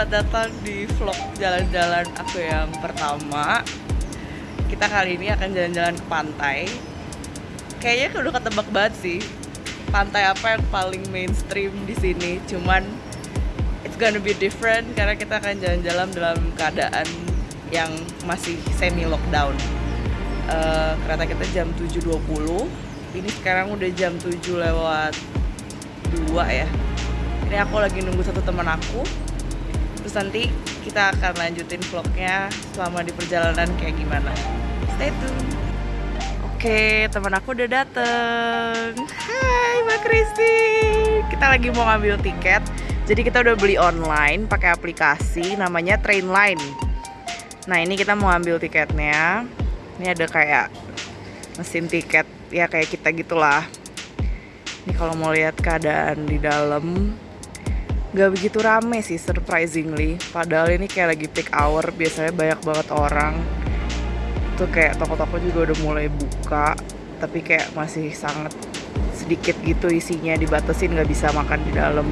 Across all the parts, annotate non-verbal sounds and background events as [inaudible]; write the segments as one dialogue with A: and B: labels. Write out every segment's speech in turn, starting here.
A: Selamat datang di vlog jalan-jalan aku yang pertama. Kita kali ini akan jalan-jalan ke pantai. Kayaknya udah ketebak banget sih. Pantai apa yang paling mainstream di sini. Cuman it's gonna be different karena kita akan jalan-jalan dalam keadaan yang masih semi lockdown. Uh, kereta kita jam 7.20. Ini sekarang udah jam 7 lewat 2 ya ini aku lagi nunggu satu teman aku terus nanti kita akan lanjutin vlognya selama di perjalanan kayak gimana. Stay tune. Oke teman aku udah dateng. Hai mbak Kristi kita lagi mau ngambil tiket jadi kita udah beli online pakai aplikasi namanya Trainline. Nah ini kita mau ambil tiketnya. Ini ada kayak mesin tiket ya kayak kita gitulah. Ini kalau mau lihat keadaan di dalam nggak begitu rame sih surprisingly. Padahal ini kayak lagi peak hour biasanya banyak banget orang. Tuh kayak toko-toko juga udah mulai buka tapi kayak masih sangat sedikit gitu isinya dibatasin nggak bisa makan di dalam.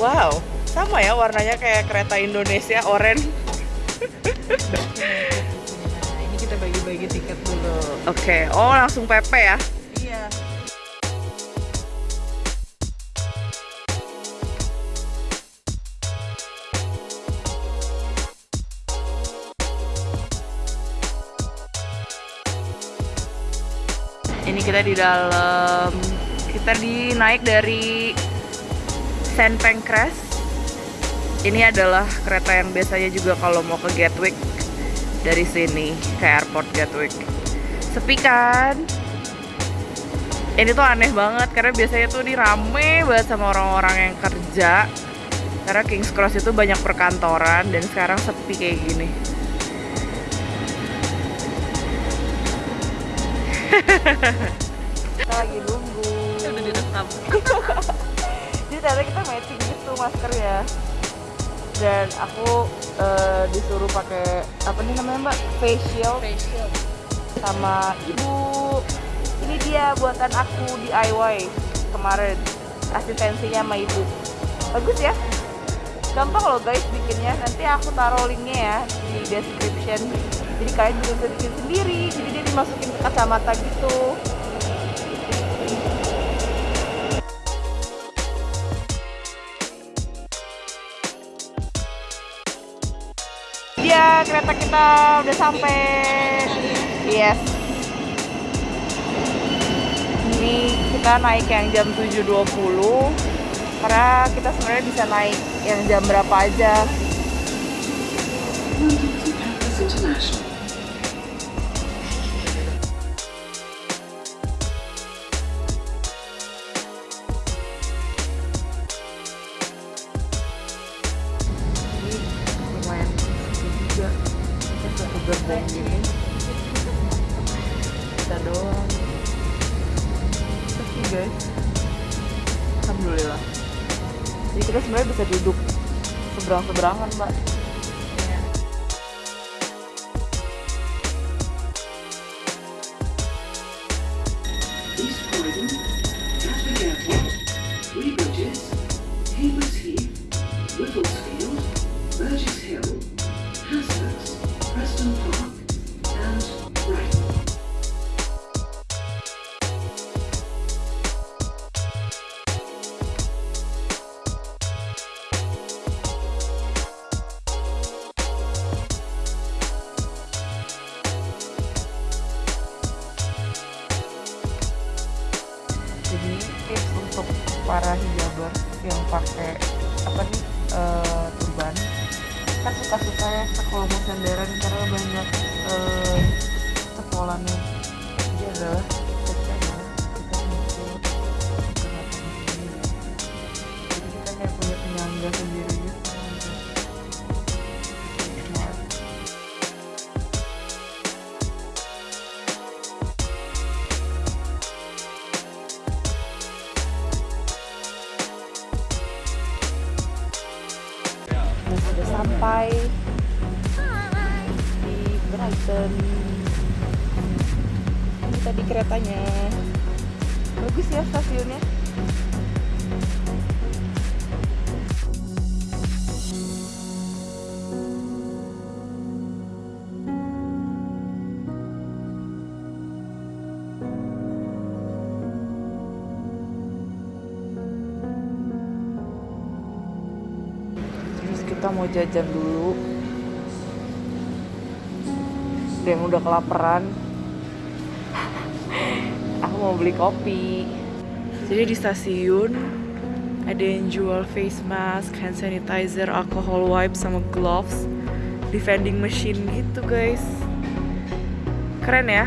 A: Wow sama ya warnanya kayak kereta Indonesia oranye
B: nah, ini kita bagi-bagi tiket dulu.
A: Oke okay. oh langsung PP ya?
B: Iya
A: ini kita di dalam kita dinaik dari Saint Pancras. Ini adalah kereta yang biasanya juga kalau mau ke Gatwick dari sini ke airport Gatwick. Sepi kan? Ini tuh aneh banget karena biasanya tuh ini rame banget sama orang-orang yang kerja. Karena King's Cross itu banyak perkantoran dan sekarang sepi kayak gini
B: kita lagi nunggu.
A: Udah direkam. [laughs]
B: Jadi ternyata kita matching gitu masker ya. Dan aku uh, disuruh pakai apa nih namanya mbak? Facial
A: facial
B: sama ibu. Ini dia buatan aku DIY kemarin. Asistensinya sama ibu. Bagus ya. Gampang loh guys bikinnya. Nanti aku taruh linknya ya di description jadi kalian juga bisa bikin sendiri jadi dia dimasukin ke kacamata gitu. Dia kereta kita udah sampai. Yes. Ini kita naik yang jam 7.20 karena kita sebenarnya bisa naik yang jam berapa aja. Peace. Kan ya kita kalau mau senderan karena banyak uh, cepolannya jadi adalah
A: jajan dulu. Ada yang udah kelaparan. [laughs] Aku mau beli kopi. Jadi di stasiun ada yang jual face mask, hand sanitizer, alcohol wipes sama gloves. Di vending machine gitu guys. Keren ya.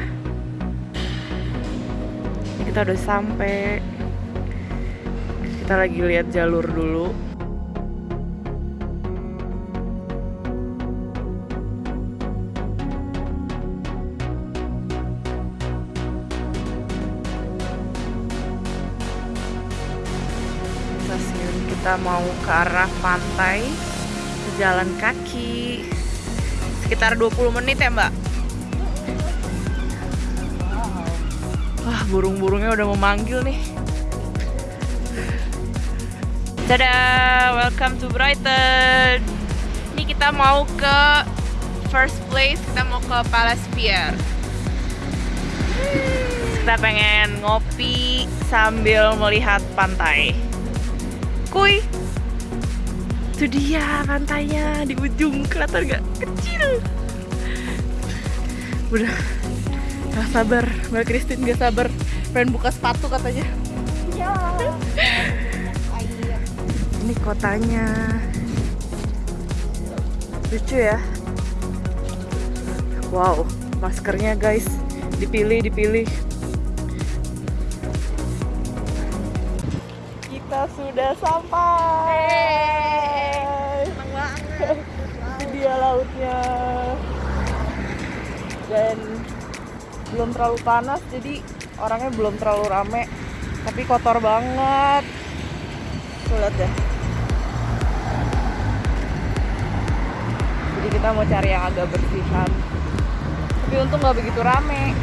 A: Kita udah sampai. Kita lagi lihat jalur dulu kita mau ke arah pantai jalan kaki. Sekitar 20 menit ya mbak? Wah burung-burungnya udah memanggil nih. Dadah, welcome to Brighton. Ini kita mau ke first place kita mau ke Palace Pier. Kita pengen ngopi sambil melihat pantai Kuy. Itu dia pantainya di ujung kelihatan gak? Kecil. Udah gak sabar, Mbak Christine gak sabar pengen buka sepatu katanya. Ini kotanya. Lucu ya. Wow, maskernya guys dipilih dipilih. Kita sudah sampai. Ini dia lautnya. Dan belum terlalu panas, jadi orangnya belum terlalu rame. Tapi kotor banget. Tuh lihat deh. Jadi kita mau cari yang agak bersihan. Tapi untung nggak begitu rame.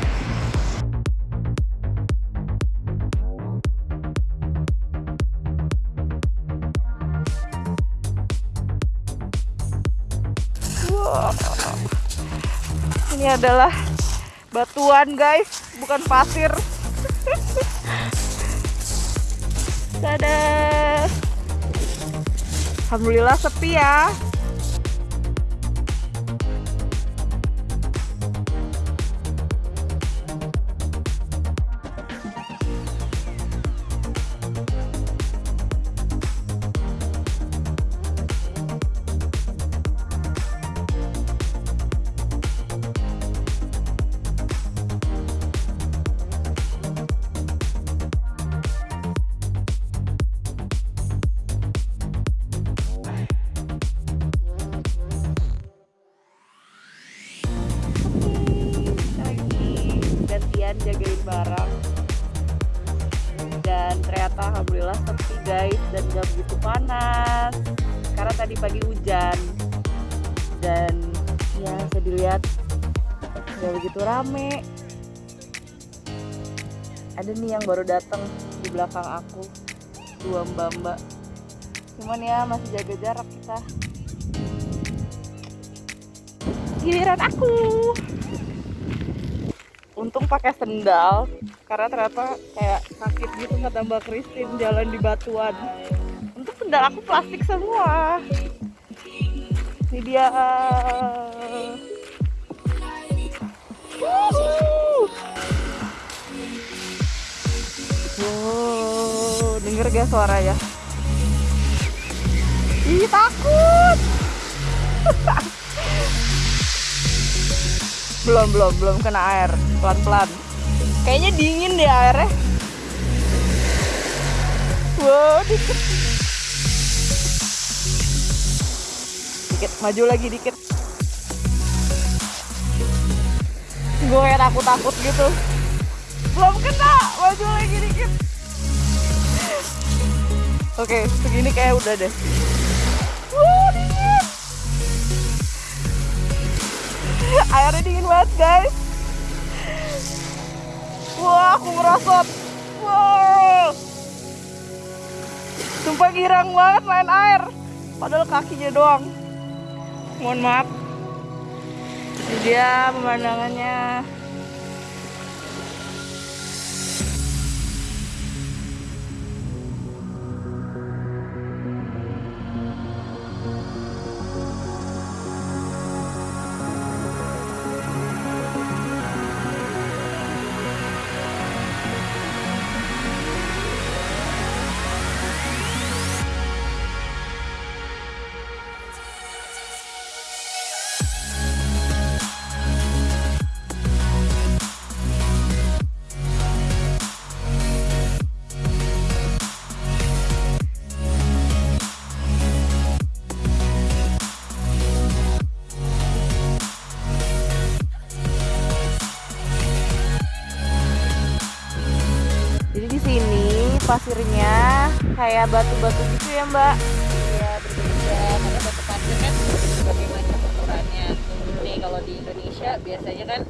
A: Ini adalah batuan guys, bukan pasir. Dadah. Alhamdulillah sepi ya. Tadi pagi hujan. Dan ya bisa dilihat gak begitu rame. Ada nih yang baru datang di belakang aku dua mbak-mbak cuman ya masih jaga jarak kita. Giliran aku. Untung pakai sendal karena ternyata kayak sakit gitu kata Mbak Christine jalan di batuan sendal aku plastik semua. Ini dia Wuhu. wow denger gak suara ya? Ih takut. [laughs] Belum belum belum kena air. Pelan pelan kayaknya dingin deh airnya. Wow dikit dikit maju lagi dikit. Gue kayak takut takut gitu. Belum kena maju lagi dikit. Oke segini kayak udah deh. Wow dingin. Airnya dingin banget guys. Wah aku merosot wow. Sumpah girang banget main air. Padahal kakinya doang mohon maaf. Dia pemandangannya pasirnya kayak batu-batu gitu ya mbak
C: Iya berbeda karena batu pasir kan berbagai macam ukurannya. Nih kalau di Indonesia biasanya kan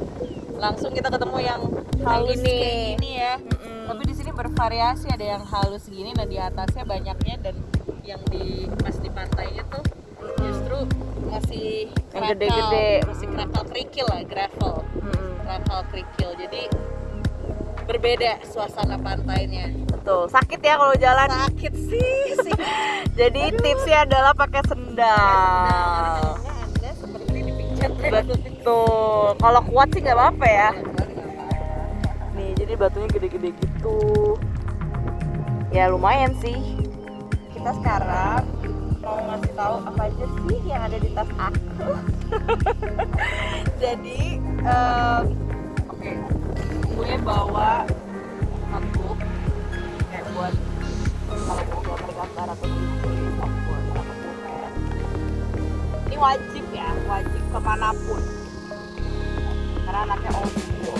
C: langsung kita ketemu yang halus
A: Ini.
C: kayak gini ya.
A: Mm-mm.
C: Tapi di sini bervariasi ada yang halus gini, nah di atasnya banyaknya dan yang di pas di pantainya tuh justru masih
A: gede-gede.
C: masih krakal kerikil lah, gravel,
A: Mm-mm.
C: krakal kerikil. Jadi berbeda suasana pantainya.
A: Betul sakit ya kalau jalan.
C: Sakit sih, sih. [laughs]
A: jadi tipsnya adalah pakai sendal.
C: Karena anda seperti dipijat
A: betul. Kalau kuat sih nggak apa-apa ya. Nih jadi batunya gede-gede gitu. Ya lumayan sih. Kita sekarang mau ngasih tahu apa aja sih yang ada di tas aku? [laughs] Jadi em, oke. Gue bawa buat gambar ya ini wajib ya wajib ke mana pun. Karena anaknya old school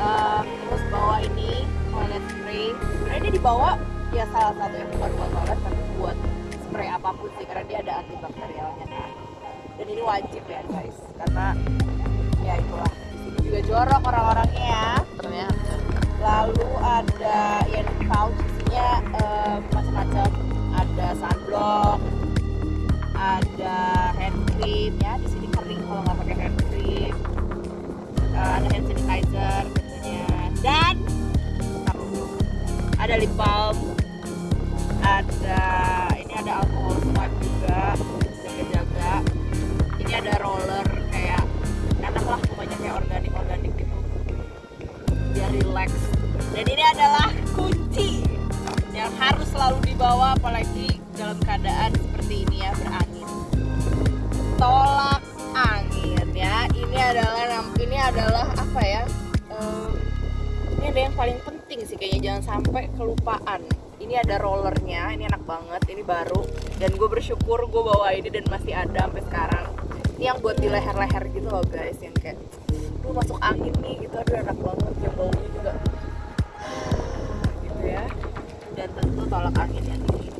A: Em, terus bawa ini toilet spray. Sebenarnya ini dibawa ya salah satu yang bukan buat toilet tapi buat spray apa pun sih karena dia ada antibakterialnya kan. Dan ini wajib ya guys. Karena ya itulah. Juga jorok orang-orangnya ya. Lalu ada yang pouch isinya eh, macam-macam. Ada sunblock ada hand cream ya di sini kering kalau nggak pakai hand cream. Eh, ada hand sanitizer tentunya dan ada lip balm ada bersyukur gue bawa ini dan masih ada sampai sekarang. Ini yang buat di leher-leher gitu loh guys yang kayak lu masuk angin nih gitu. Aduh enak banget yang baunya juga. Gitu ya. Dan tentu tolak angin ya nih.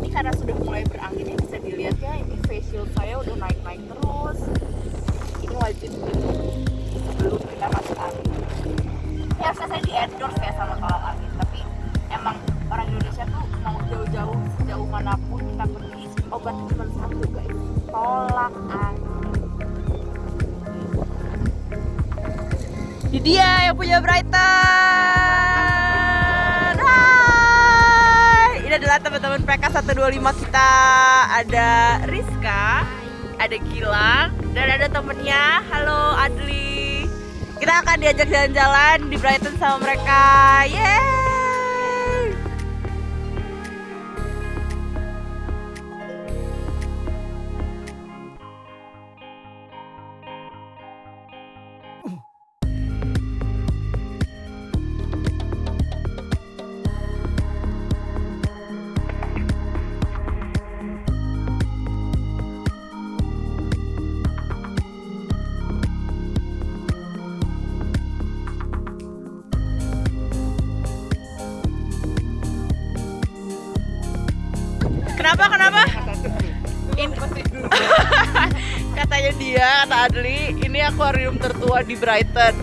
A: Ini karena sudah mulai berangin ini bisa dilihat ya ini face shield saya udah naik naik terus. Ini wajib gitu. Sebelum kita masuk angin. Ini harusnya saya di endorse ya sama tolak
D: dia yang punya Brighton. Hai. Ini adalah teman-teman PK 125 kita. Ada Rizka, ada Gilang, dan ada temennya. Halo Adli. Kita akan diajak jalan-jalan di Brighton sama mereka. Yeay! Kenapa? Kenapa? In- [laughs] Katanya dia, kata Adli, ini akuarium tertua di Brighton.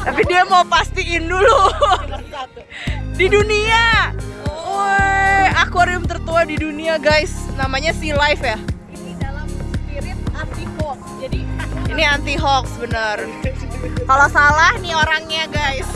D: Tapi dia mau pastiin dulu. [laughs] di dunia. Woi, akuarium tertua di dunia, guys. Namanya Sea Life ya.
C: Ini dalam spirit anti hoax. Jadi [laughs]
D: Ini anti hoax bener. Kalau salah nih orangnya, guys.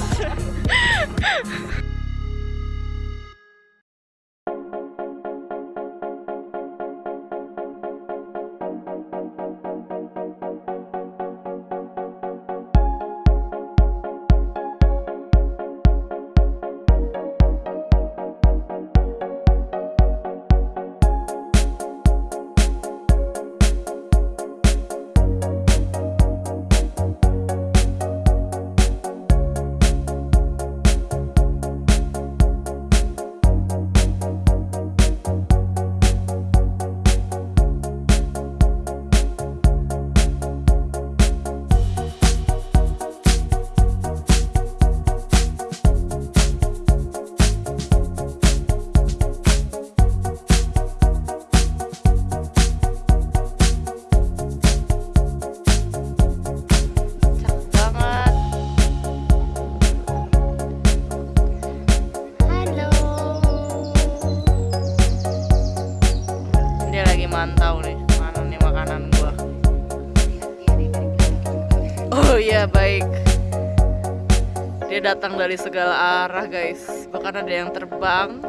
A: Datang dari segala arah guys. Bahkan ada yang terbang.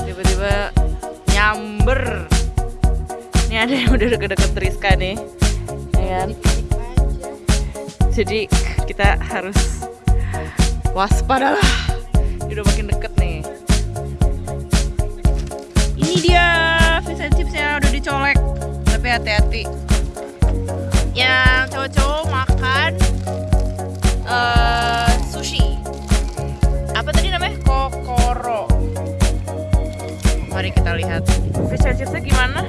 A: Tiba-tiba nyamber. Ini ada yang udah deket-deket Rizka nih. Ya kan? Jadi kita harus waspada lah. Dia udah makin deket nih. Ini dia fish and chipsnya udah dicolek. Tapi hati-hati. Chipsnya gimana?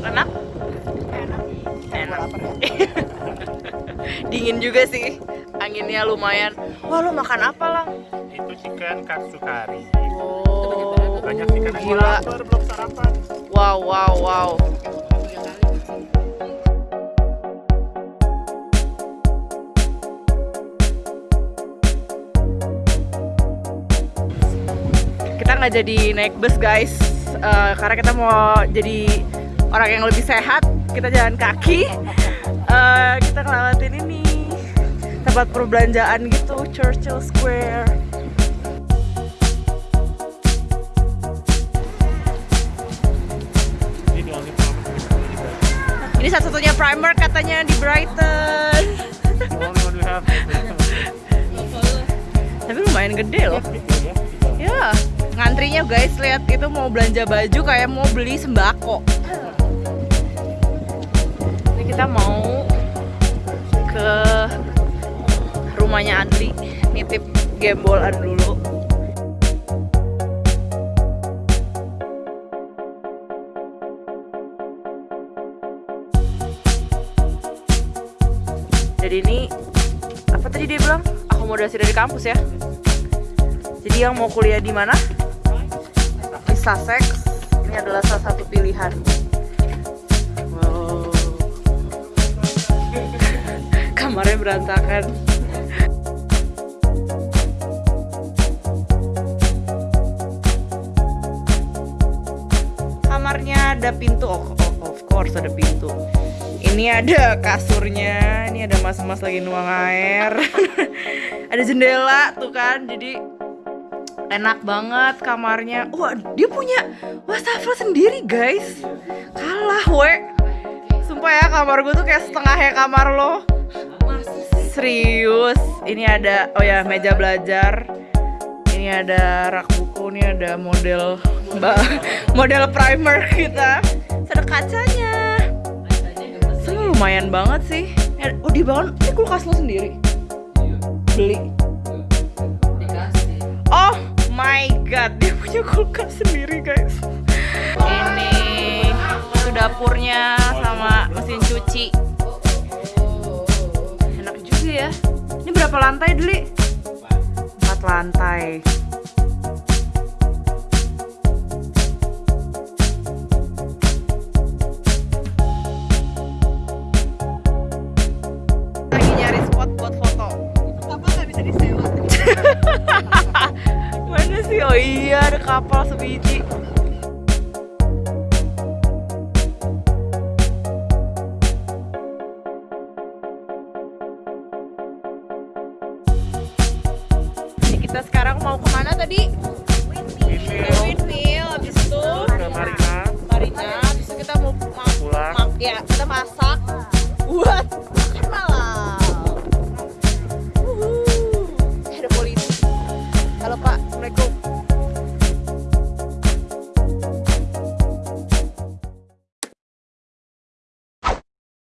A: Enak? Enak. Enak. [laughs] Dingin juga sih. Anginnya lumayan. Wah, lo makan apa, Lang?
E: itu chicken katsu kari
A: Oh,
E: banyak yang
A: gila.
E: lapar belum sarapan
A: Wow, wow, wow. Kita nggak jadi naik bus guys, Eh, karena kita mau jadi orang yang lebih sehat. Kita jalan kaki. Eh, kita ngelewatin ini tempat perbelanjaan gitu, Churchill Square.
E: ini
A: satu-satunya primer katanya di Brighton. [laughs] Tapi lumayan gede loh. Ya, ngantrinya guys lihat itu mau belanja baju kayak mau beli sembako. Ini kita mau ke rumahnya Adli nitip gembolan dulu. Jadi ini apa tadi dia bilang? Akomodasi dari kampus ya. Jadi yang mau kuliah di mana? Sussex. Ini adalah salah satu pilihan. Wow. [laughs] Kamarnya berantakan. Kamarnya ada pintu, oh, oh, of course ada pintu. Ini ada kasurnya, ini ada mas-mas lagi nuang air. [laughs] ada jendela tuh kan, jadi enak banget kamarnya. Wah, dia punya wastafel sendiri, guys. Kalah, we. Sumpah ya, kamar gue tuh kayak setengahnya kamar lo. Serius. Ini ada, oh ya, meja belajar. Ini ada rak buku, ini ada model [laughs] model primer kita. Ada kacanya. Lumayan banget sih. Ya, Oh, di bawah ini kulkas lo sendiri. Beli. My god, dia punya kulkas sendiri guys. Ini itu dapurnya sama mesin cuci. Enak juga ya. Ini berapa lantai Deli? Empat lantai. Lagi nyari spot buat foto.
C: Apa nggak bisa disewa? [laughs]
A: Mana sih? Oh iya, ada kapal sebiji.